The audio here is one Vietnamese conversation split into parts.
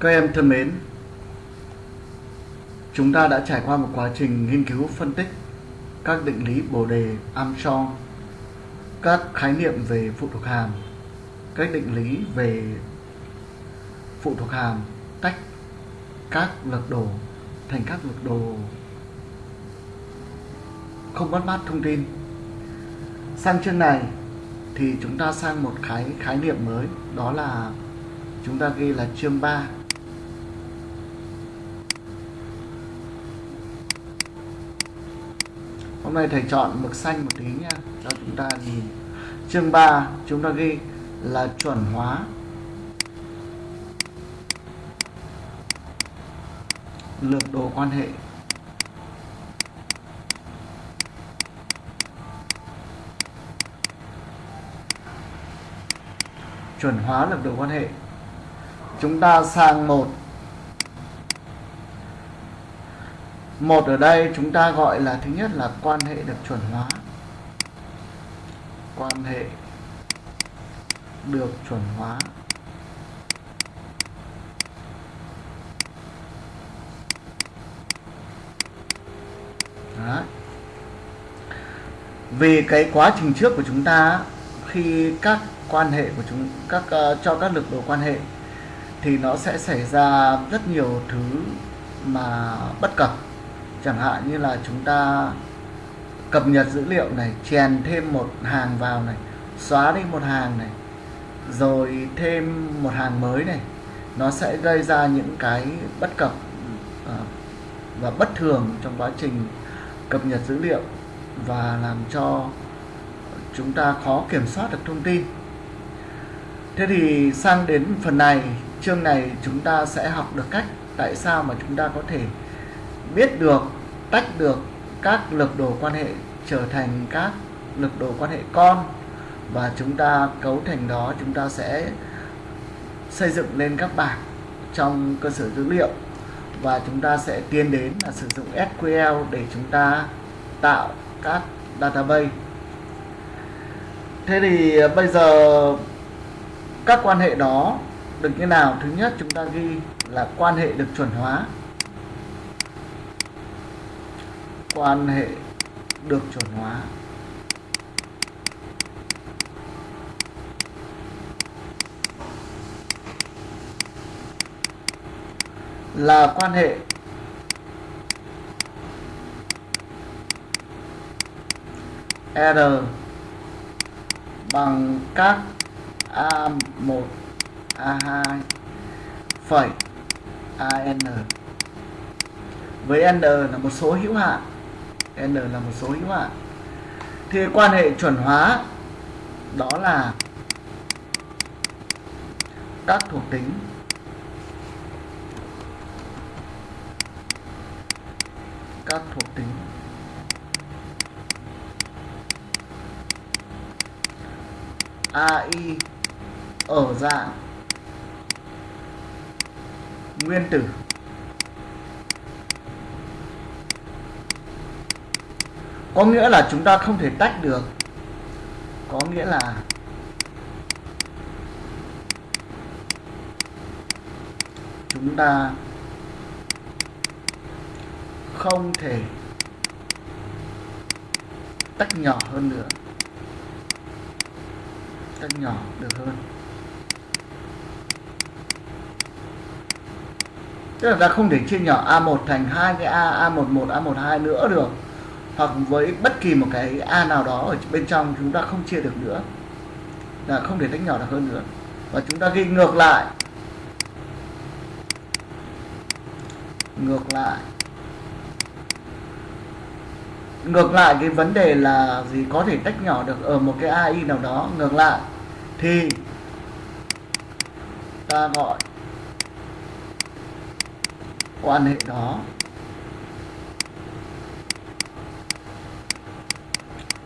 Các em thân mến, chúng ta đã trải qua một quá trình nghiên cứu phân tích các định lý bồ đề Armstrong, các khái niệm về phụ thuộc hàm, các định lý về phụ thuộc hàm tách các lực đồ thành các lực đồ không mất mát thông tin. Sang chương này thì chúng ta sang một khái khái niệm mới đó là chúng ta ghi là chương 3 Hôm nay thầy chọn mực xanh một tí nha cho chúng ta nhìn. Chương 3 chúng ta ghi là chuẩn hóa. Lược đồ quan hệ. Chuẩn hóa lược đồ quan hệ. Chúng ta sang một. Một ở đây chúng ta gọi là thứ nhất là quan hệ được chuẩn hóa. Quan hệ được chuẩn hóa. Đấy. vì cái quá trình trước của chúng ta khi các quan hệ của chúng các uh, cho các lực đồ quan hệ thì nó sẽ xảy ra rất nhiều thứ mà bất cập chẳng hạn như là chúng ta cập nhật dữ liệu này, chèn thêm một hàng vào này, xóa đi một hàng này, rồi thêm một hàng mới này, nó sẽ gây ra những cái bất cập ờ, và bất thường trong quá trình cập nhật dữ liệu và làm cho chúng ta khó kiểm soát được thông tin. Thế thì sang đến phần này, chương này chúng ta sẽ học được cách tại sao mà chúng ta có thể biết được, tách được các lực đồ quan hệ, trở thành các lực đồ quan hệ con. Và chúng ta cấu thành đó, chúng ta sẽ xây dựng lên các bảng trong cơ sở dữ liệu. Và chúng ta sẽ tiến đến là sử dụng SQL để chúng ta tạo các database. Thế thì ờ, bây giờ các quan hệ đó được như nào? Thứ nhất, chúng ta ghi là quan hệ được chuẩn hóa. Quan hệ được chuẩn hóa. Là quan hệ R bằng các A1 A2 phẩy AN với N là một số hữu hạn. N là một số hữu hạn thì quan hệ chuẩn hóa đó là các thuộc tính. Các thuộc tính. AI ở dạng nguyên tử. Có nghĩa là chúng ta không thể tách được. Có nghĩa là chúng ta không thể tách nhỏ hơn nữa. Tách nhỏ được hơn. Tức là ta không thể chia nhỏ A1 thành hai cái A A11 A12 nữa được hoặc với bất kỳ một cái A nào đó ở bên trong chúng ta không chia được nữa, là không thể tách nhỏ được hơn nữa. Và chúng ta ghi ngược lại. Ngược lại. Ngược lại cái vấn đề là gì? Có thể tách nhỏ được ở một cái AI nào đó. Ngược lại. Thì ta gọi quan hệ đó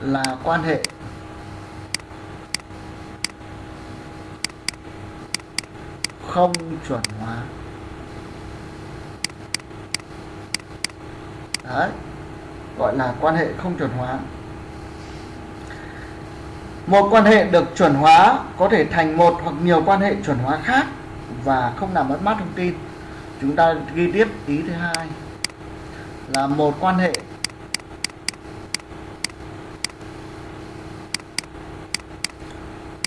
là quan hệ. Không chuẩn hóa. Đấy, gọi là quan hệ không chuẩn hóa. Một quan hệ được chuẩn hóa có thể thành một hoặc nhiều quan hệ chuẩn hóa khác và không làm mất mát thông tin. Chúng ta ghi tiếp ý thứ hai là một quan hệ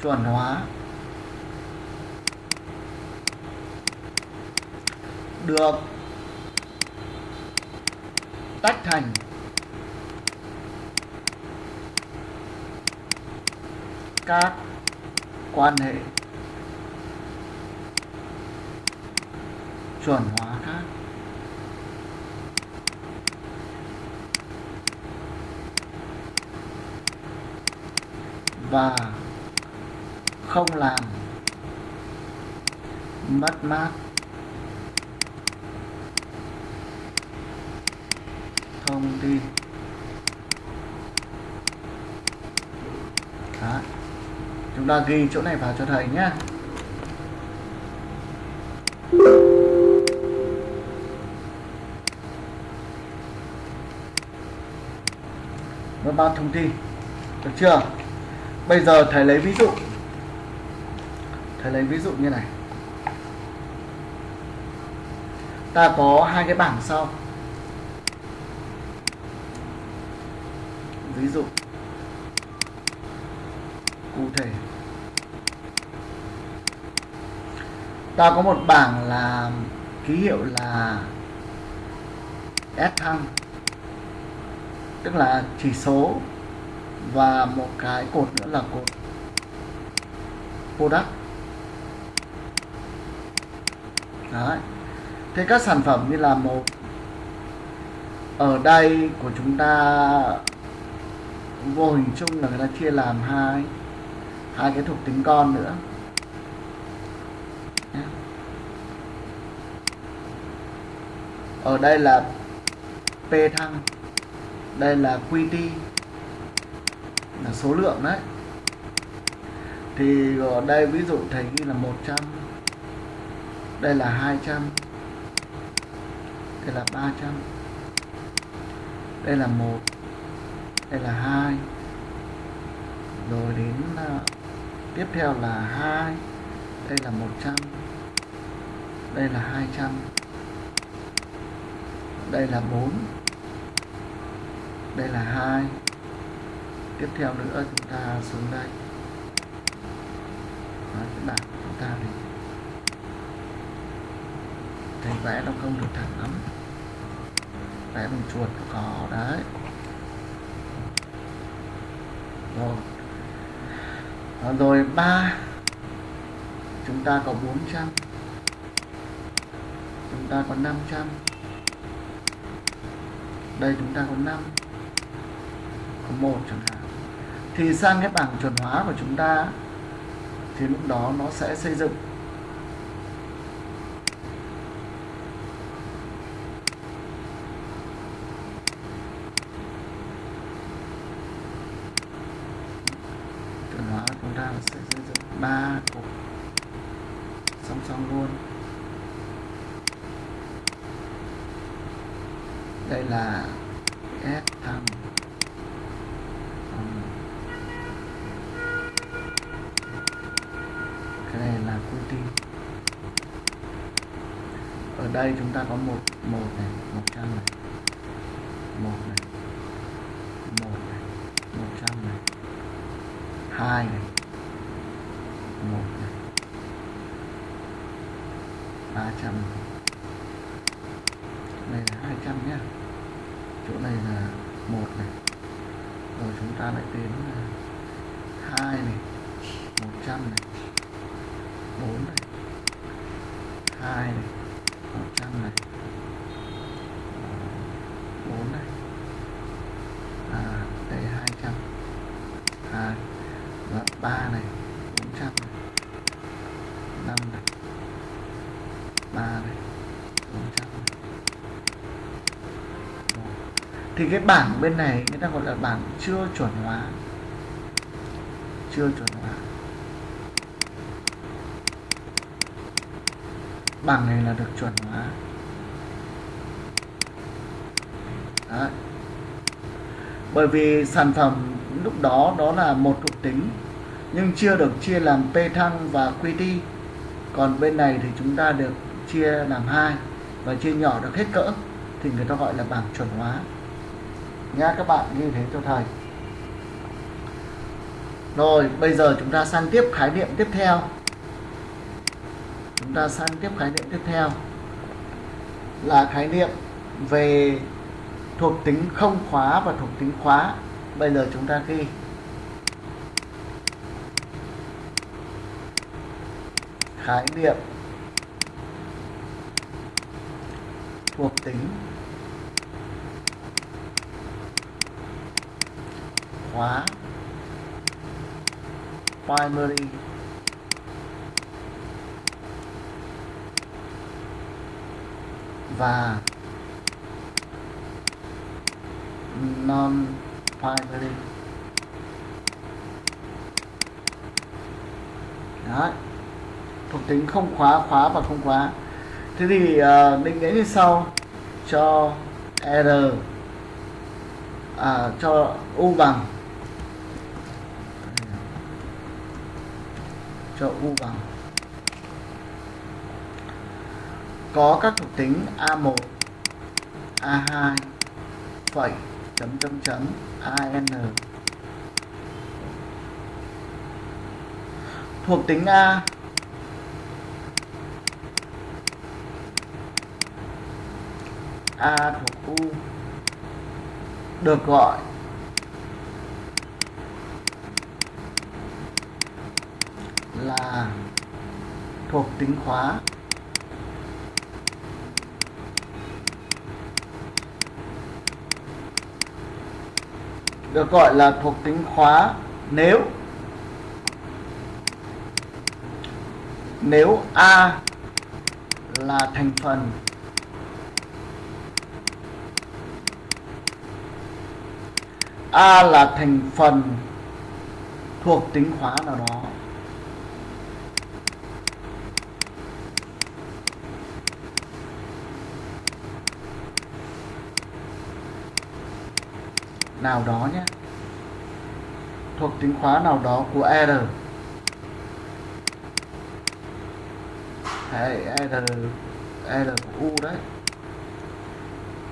chuẩn hóa. Được. Tách thành. Các quan hệ. Chuẩn hóa khác. Và không làm, mất mát. Thông tin. Đó. chúng ta ghi chỗ này vào cho thầy nhé mất mát thông tin. Được chưa? Bây giờ thầy lấy ví dụ thầy lấy ví dụ như này. Ta có hai cái bảng sau. Ví dụ. Cụ thể. Ta có một bảng là ký hiệu là S thăng. Tức là chỉ số và một cái cột nữa là cột product. Đấy. thế các sản phẩm như là một ở đây của chúng ta, vô hình chung là người ta chia làm hai hai cái thuộc tính con nữa. Ở đây là p thăng, đây là qt là số lượng đấy. Thì ở đây ví dụ thầy ghi là 100 đây là 200 đây là 300 đây là 1 đây là 2 rồi đến uh, tiếp theo là 2 đây là 100 đây là 200 đây là 4 đây là 2 tiếp theo nữa chúng ta xuống đây. Đó, cái bảng chúng ta thì thầy vẽ nó không được thẳng lắm. Vẽ bằng chuột cỏ đấy. Rồi. À, rồi ba. Chúng ta có 400 chúng ta có 500 đây chúng ta có 5 có một chẳng hạn. Thì sang cái bảng chuẩn hóa của chúng ta thì lúc đó nó sẽ xây dựng chuẩn hóa chúng ta sẽ xây dựng ba cột song song luôn đây là S thăng cái này là QT ở đây chúng ta có một một này, một trăm này. Một này. Một này. Một trăm này. Hai này. Một này. Ba trăm này. Là hai trăm nhé chỗ này là một này. Rồi chúng ta lại đến hai này. Một trăm này 4 này 2 này 100 này 4 này à, đây 200 2 và 3 này 400 này 5 này 3 này 400 này 1 thì cái bảng bên này người ta gọi là bảng chưa chuẩn hóa. Chưa chuẩn hóa. Bảng này là được chuẩn hóa. Đấy. bởi vì sản phẩm lúc đó đó là một thuộc tính, nhưng chưa được chia làm p thăng và qt còn bên này thì chúng ta được chia làm hai và chia nhỏ được hết cỡ, thì người ta gọi là bảng chuẩn hóa nhá các bạn ghi thế cho thầy. Rồi, bây giờ chúng ta sang tiếp khái niệm tiếp theo. Chúng ta sang tiếp khái niệm tiếp theo. Là khái niệm về thuộc tính không khóa và thuộc tính khóa. Bây giờ chúng ta ghi. Khái niệm thuộc tính khóa primary. Và non primary Đấy. thuộc tính không khóa khóa và không khóa. Thế thì uh, định nghĩa như sau. Cho r à, cho u bằng. Cho u bằng. Có các thuộc tính A1, A2, phẩy, chấm chấm chấm, AN. Thuộc tính A. A thuộc U. Được gọi là thuộc tính khóa. Được gọi là thuộc tính khóa nếu nếu A là thành phần, A là thành phần thuộc tính khóa nào đó. Nào đó nhé. Thuộc tính khóa nào đó của R. Đấy, R R của U đấy.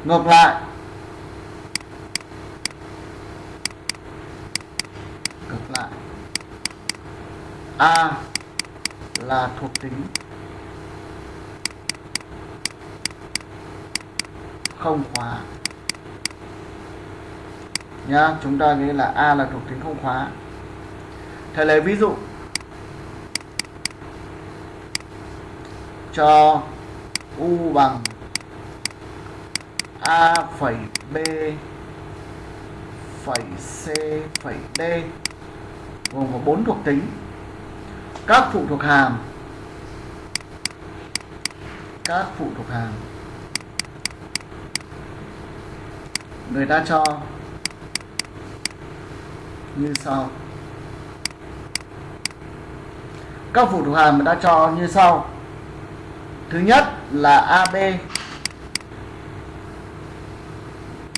Ngược lại. Ngược lại. A là thuộc tính không khóa nhá, chúng ta nghĩ là A là thuộc tính không khóa. Thầy lấy ví dụ cho U bằng A phẩy B phẩy C phẩy D gồm có bốn thuộc tính. Các phụ thuộc hàm. Các phụ thuộc hàm. Người ta cho như sau. Các phụ thuộc hàm đã cho như sau. Thứ nhất là AB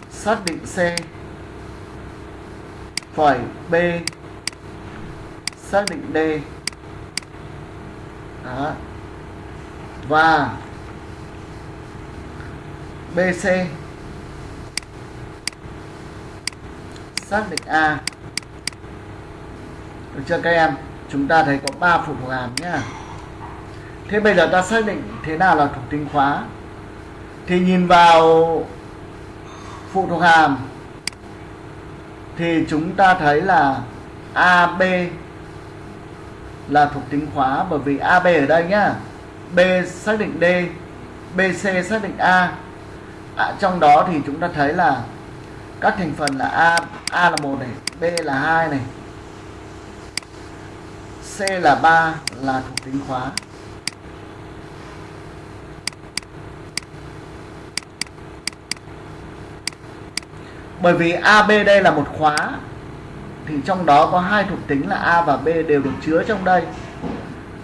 xác định C. Phẩy B. Xác định D. Đó. và BC xác định A được chưa các em? Chúng ta thấy có 3 phụ thuộc hàm nhé thế bây giờ ta xác định thế nào là thuộc tính khóa. Thì nhìn vào phụ thuộc hàm thì chúng ta thấy là AB là thuộc tính khóa bởi vì AB ở đây nhá. B xác định D BC xác định A. À, trong đó thì chúng ta thấy là các thành phần là A A là một này B là hai này. C là 3 là thuộc tính khóa. Bởi vì AB đây là một khóa thì trong đó có hai thuộc tính là A và B đều được chứa trong đây.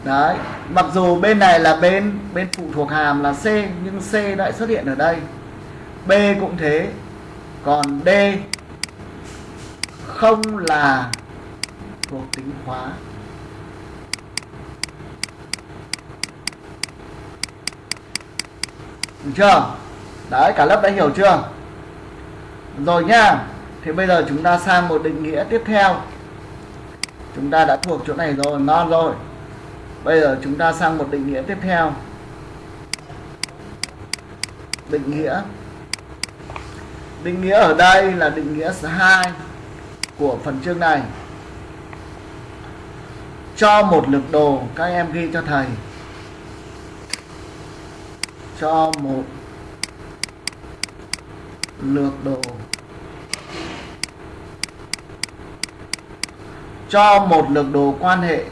Đấy, mặc dù bên này là bên bên phụ thuộc hàm là C nhưng C lại xuất hiện ở đây. B cũng thế. Còn D không là thuộc tính khóa được chưa? Đấy cả lớp đã hiểu chưa? Rồi nha, thì bây giờ chúng ta sang một định nghĩa tiếp theo. Chúng ta đã thuộc chỗ này rồi ngon rồi. Bây giờ chúng ta sang một định nghĩa tiếp theo. Định nghĩa. Định nghĩa ở đây là định nghĩa 2 của phần chương này. Cho một lực đồ các em ghi cho thầy cho một lược đồ. Cho một lược đồ quan hệ.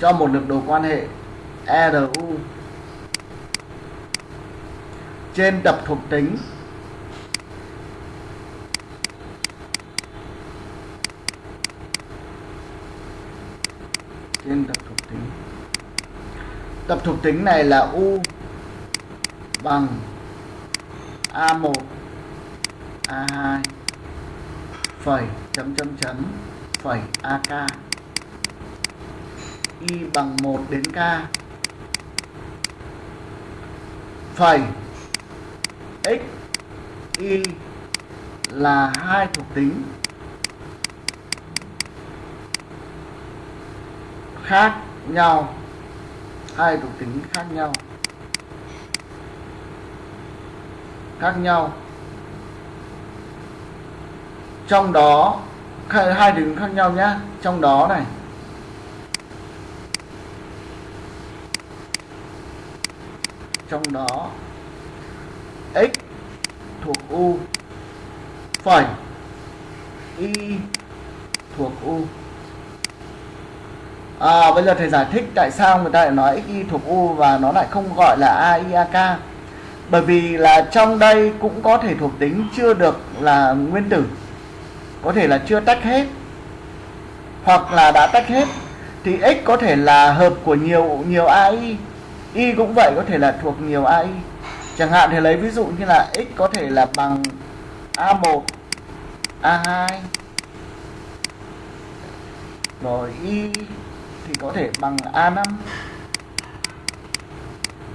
Cho một lược đồ quan hệ. RU trên tập thuộc tính. Trên tập tập thuộc tính này là U bằng A1 A2 phẩy, chấm chấm chấm, phẩy AK Y bằng 1 đến K. Phẩy, X, Y là hai thuộc tính. Khác nhau hai thuộc tính khác nhau. Khác nhau. Trong đó, hai thuộc tính khác nhau nhé trong đó này. Trong đó, x thuộc u phẩy y thuộc u à, bây giờ thầy giải thích tại sao người ta lại nói xy thuộc u và nó lại không gọi là aiak bởi vì là trong đây cũng có thể thuộc tính chưa được là nguyên tử. Có thể là chưa tách hết. Hoặc là đã tách hết thì x có thể là hợp của nhiều nhiều ai y cũng vậy có thể là thuộc nhiều ai chẳng hạn thì lấy ví dụ như là x có thể là bằng a1 a2 rồi y thì có thể bằng A5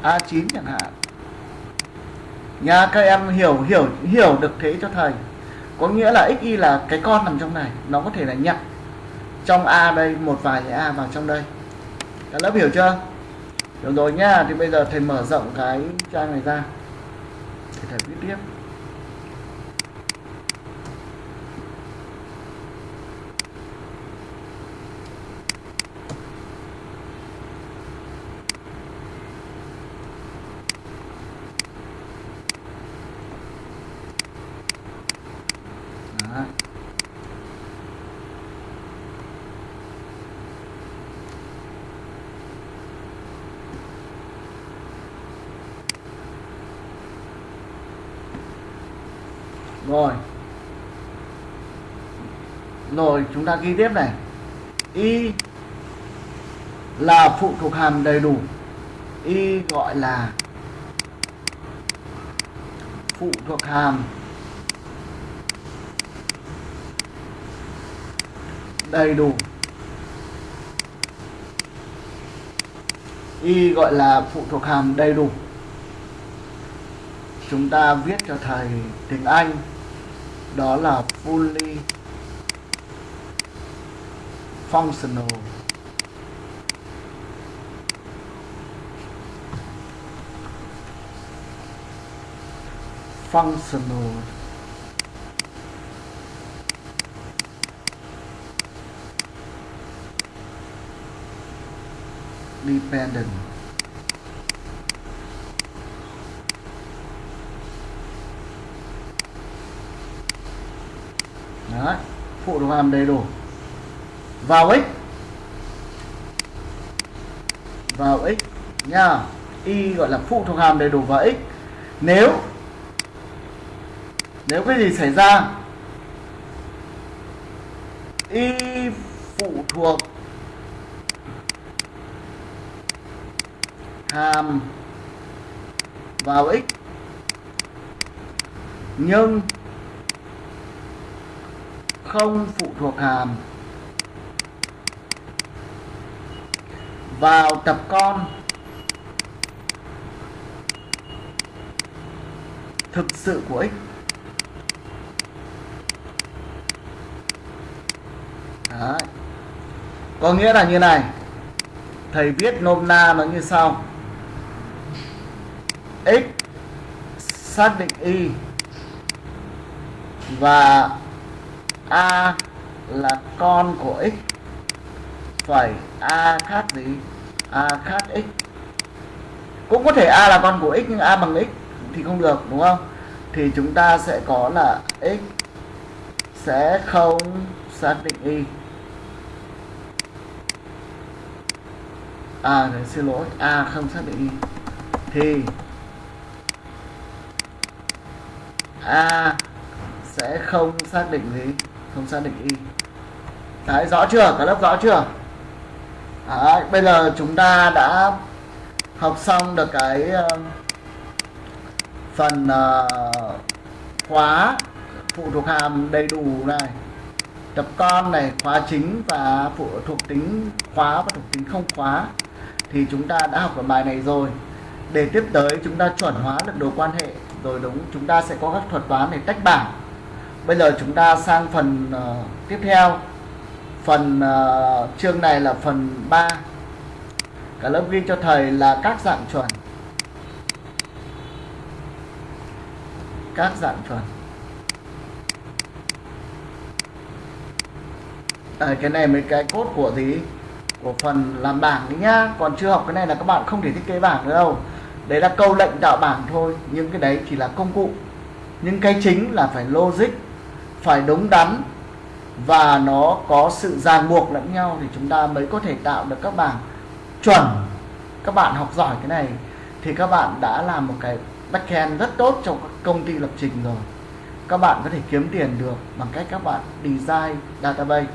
A9 chẳng hạn. Nha, các em hiểu hiểu hiểu được thế cho thầy. Có nghĩa là xy là cái con nằm trong này. Nó có thể là nhận trong A đây, một vài cái A vào trong đây. Các lớp hiểu chưa? Được rồi nha, thì bây giờ thầy mở rộng cái trang này ra để thầy viết tiếp rồi rồi chúng ta ghi tiếp này. Y là phụ thuộc hàm đầy đủ. Y gọi là phụ thuộc hàm đầy đủ. Y gọi là phụ thuộc hàm đầy đủ. Chúng ta viết cho thầy tiếng Anh. Đó là fully functional. Functional. Dependent. Đấy, phụ được hàm đầy đủ vào x. Vào x nha. Y gọi là phụ thuộc hàm đầy đủ vào x. Nếu nếu cái gì xảy ra, y phụ thuộc hàm vào x. Nhưng không phụ thuộc hàm. vào tập con. Thực sự của x. Đấy. có nghĩa là như này. Thầy viết nôm na nó như sau. X xác định y và a là con của x. Phẩy a khác gì? A khác x. Cũng có thể a là con của x nhưng a bằng x thì không được, đúng không? Thì chúng ta sẽ có là x sẽ không xác định y. À xin lỗi, a không xác định y. Thì a sẽ không xác định gì? Không xác định y. Đấy, rõ chưa? Cả lớp rõ chưa? À, bây giờ chúng ta đã học xong được cái uh, phần uh, khóa phụ thuộc hàm đầy đủ này tập con này khóa chính và phụ thuộc tính khóa và thuộc tính không khóa. Thì chúng ta đã học ở bài này rồi. Để tiếp tới chúng ta chuẩn hóa được đồ quan hệ rồi đúng chúng ta sẽ có các thuật toán để tách bảng. Bây giờ chúng ta sang phần uh, tiếp theo phần uh, chương này là phần 3 cả lớp ghi cho thầy là các dạng chuẩn. Các dạng chuẩn. À, cái này mấy cái cốt của gì? Của phần làm bảng đấy nhá. Còn chưa học cái này là các bạn không thể thiết kế bảng nữa đâu. Đấy là câu lệnh tạo bảng thôi. Nhưng cái đấy chỉ là công cụ. Nhưng cái chính là phải logic phải đúng đắn và nó có sự ràng buộc lẫn nhau thì chúng ta mới có thể tạo được các bảng chuẩn. Các bạn học giỏi cái này thì các bạn đã làm một cái backend rất tốt trong các công ty lập trình rồi. Các bạn có thể kiếm tiền được bằng cách các bạn design database.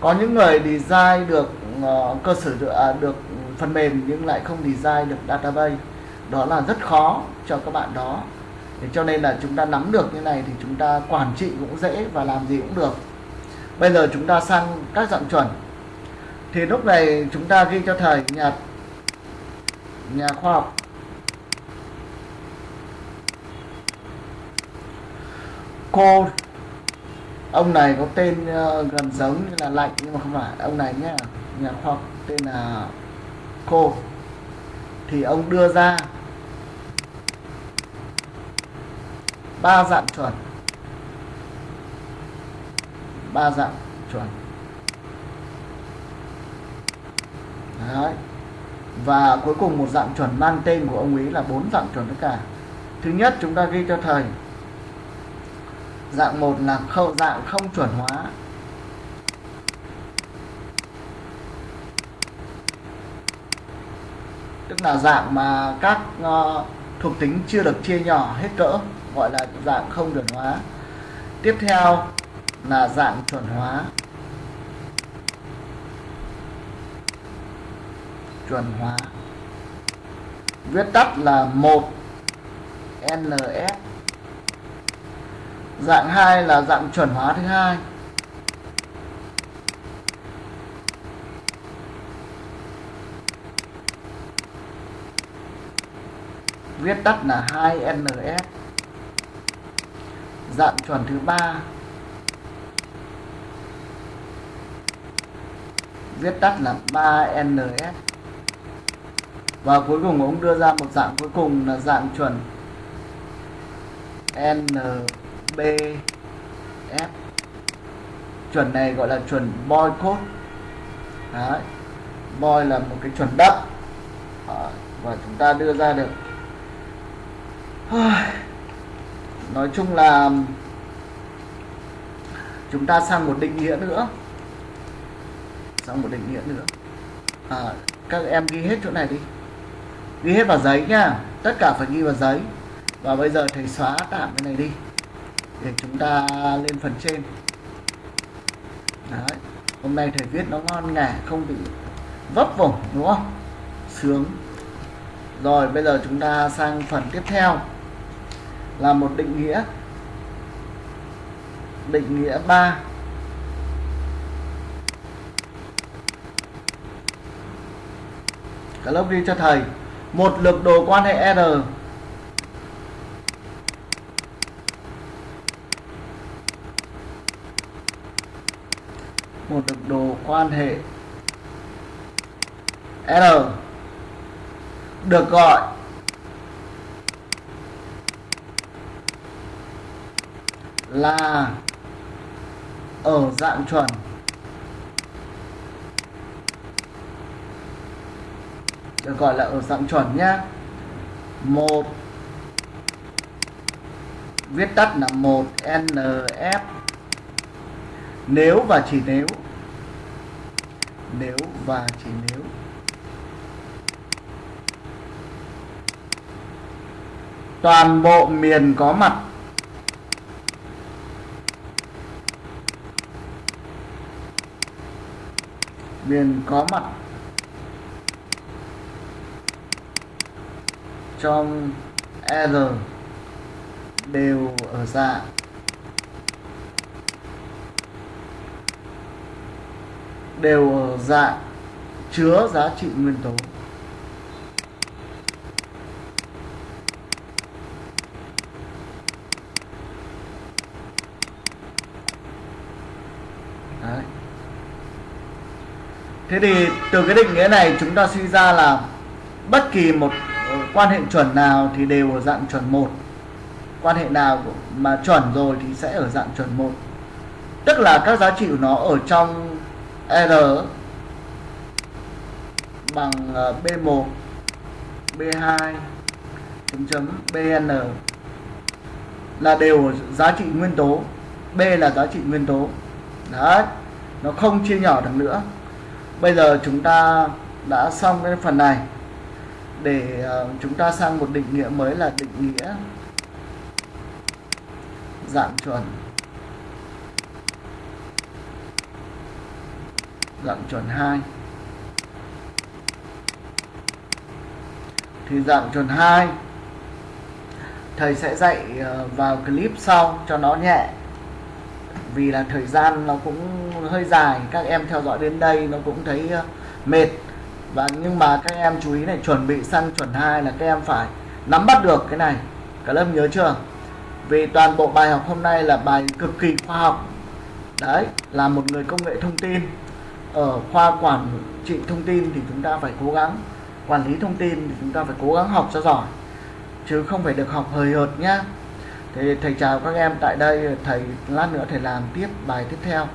Có những người design được uh, cơ sở được, uh, à, được phần mềm nhưng lại không design được database. Đó là rất khó cho các bạn đó. Để cho nên là chúng ta nắm được như này thì chúng ta quản trị cũng dễ và làm gì cũng được bây giờ chúng ta sang các dạng chuẩn. Thì lúc này chúng ta ghi cho thầy nhà nhà khoa học. Cô ông này có tên uh, gần giống như là lạnh nhưng mà không phải ông này nhé nhà khoa học tên là cô. Thì ông đưa ra ba dạng chuẩn ba dạng chuẩn. Đấy. và cuối cùng một dạng chuẩn mang tên của ông ấy là bốn dạng chuẩn tất cả. Thứ nhất chúng ta ghi cho thầy. Dạng một là khâu dạng không chuẩn hóa. Tức là dạng mà các uh, thuộc tính chưa được chia nhỏ hết cỡ gọi là dạng không chuẩn hóa. Tiếp theo là dạng chuẩn hóa. Chuẩn hóa. Viết tắt là 1 NS dạng 2 là dạng chuẩn hóa thứ hai. Viết tắt là 2NS dạng chuẩn thứ ba. Viết tắt là 3NS và cuối cùng ông đưa ra một dạng cuối cùng là dạng chuẩn NBF chuẩn này gọi là chuẩn boy code. Đấy. boy là một cái chuẩn đất và chúng ta đưa ra được. Nói chung là chúng ta sang một định nghĩa nữa sang một định nghĩa nữa. À, các em ghi hết chỗ này đi. Ghi hết vào giấy nha tất cả phải ghi vào giấy. Và bây giờ thầy xóa tạm cái này đi. Để chúng ta lên phần trên. Đấy. hôm nay thầy viết nó ngon nghẻ không bị vấp vùng đúng không? Sướng. Rồi bây giờ chúng ta sang phần tiếp theo. Là một định nghĩa. Định nghĩa 3 cả lớp đi cho thầy. Một lực đồ quan hệ R. Một lực đồ quan hệ R. Được gọi. Là ở dạng chuẩn. Được gọi là ở dạng chuẩn nhá. Một. Viết tắt là 1 NF nếu và chỉ nếu. Nếu và chỉ nếu. Toàn bộ miền có mặt. Miền có mặt. Trong R đều ở dạng đều ở dạng chứa giá trị nguyên tố Đấy. Thế thì từ cái định nghĩa này chúng ta suy ra là bất kỳ một quan hệ chuẩn nào thì đều ở dạng chuẩn một. Quan hệ nào mà chuẩn rồi thì sẽ ở dạng chuẩn một. Tức là các giá trị của nó ở trong R bằng ờ, B1 B2 chấm chấm BN là đều ở giá trị nguyên tố. B là giá trị nguyên tố. Đấy, nó không chia nhỏ được nữa. Bây giờ chúng ta đã xong cái phần này để ờ, chúng ta sang một định nghĩa mới là định nghĩa dạng chuẩn. Dạng chuẩn 2 thì dạng chuẩn 2 thầy sẽ dạy ờ, vào clip sau cho nó nhẹ. Vì là thời gian nó cũng hơi dài, các em theo dõi đến đây nó cũng thấy ờ, mệt và nhưng mà các em chú ý này, chuẩn bị sang chuẩn 2 là các em phải nắm bắt được cái này. Cả lớp nhớ chưa? Vì toàn bộ bài học hôm nay là bài cực kỳ khoa học. Đấy, là một người công nghệ thông tin. Ở khoa quản trị thông tin thì chúng ta phải cố gắng, quản lý thông tin thì chúng ta phải cố gắng học cho giỏi, chứ không phải được học hời hợt nhá. Thì thầy chào các em tại đây, thầy lát nữa thầy làm tiếp bài tiếp theo.